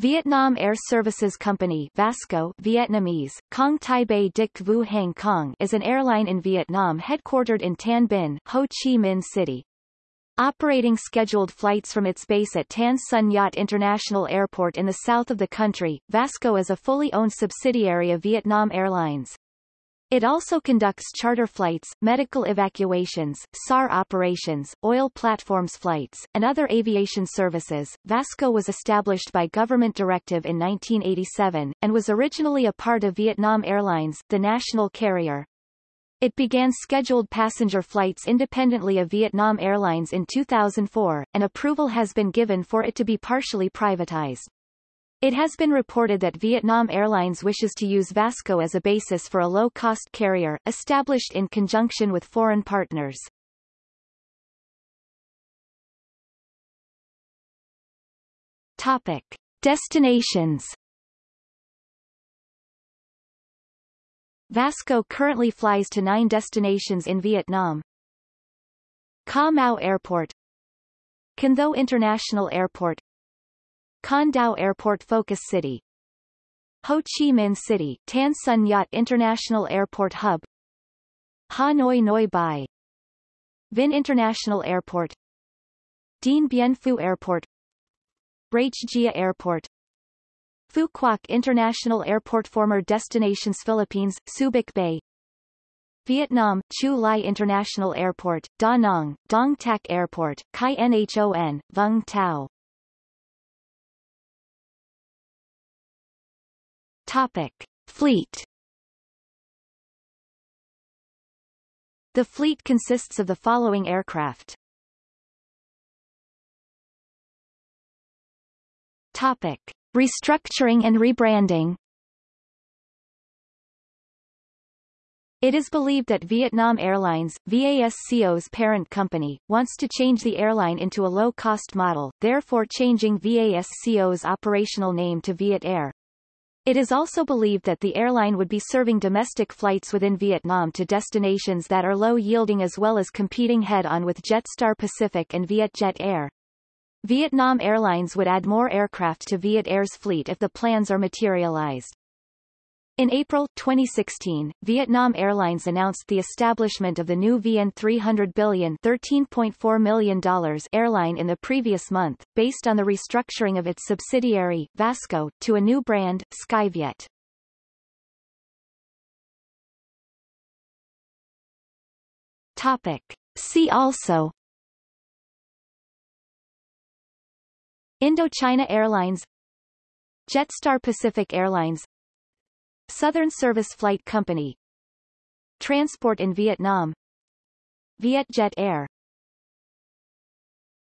Vietnam Air Services Company Vasco Vietnamese, Cong Tai Bay Dich Vu Hang Khong is an airline in Vietnam headquartered in Tan Binh, Ho Chi Minh City. Operating scheduled flights from its base at Tan Son Nhat International Airport in the south of the country, Vasco is a fully owned subsidiary of Vietnam Airlines. It also conducts charter flights, medical evacuations, SAR operations, oil platforms flights, and other aviation services. Vasco was established by government directive in 1987, and was originally a part of Vietnam Airlines, the national carrier. It began scheduled passenger flights independently of Vietnam Airlines in 2004, and approval has been given for it to be partially privatized. It has been reported that Vietnam Airlines wishes to use Vasco as a basis for a low-cost carrier, established in conjunction with foreign partners. Topic. Destinations Vasco currently flies to nine destinations in Vietnam. Ca Mau Airport Can Tho International Airport Con Dao Airport Focus City. Ho Chi Minh City, Tan Son Nhat International Airport Hub. Hanoi Noi Bai. Vinh International Airport. Dien Bien Phu Airport. Rach Gia Airport. Phu Quoc International Airport Former Destinations Philippines, Subic Bay. Vietnam, Chu Lai International Airport, Da Nang, Dong Tac Airport, Kai Nhon, Vung Tau Topic. Fleet The fleet consists of the following aircraft. Topic. Restructuring and rebranding It is believed that Vietnam Airlines, VASCO's parent company, wants to change the airline into a low-cost model, therefore changing VASCO's operational name to Viet Air. It is also believed that the airline would be serving domestic flights within Vietnam to destinations that are low-yielding as well as competing head-on with Jetstar Pacific and Vietjet Air. Vietnam Airlines would add more aircraft to Viet Air's fleet if the plans are materialized. In April 2016, Vietnam Airlines announced the establishment of the new VN 300 billion $13.4 million airline in the previous month, based on the restructuring of its subsidiary, Vasco, to a new brand, Skyviet. Topic. See also Indochina Airlines Jetstar Pacific Airlines Southern Service Flight Company. Transport in Vietnam. Vietjet Air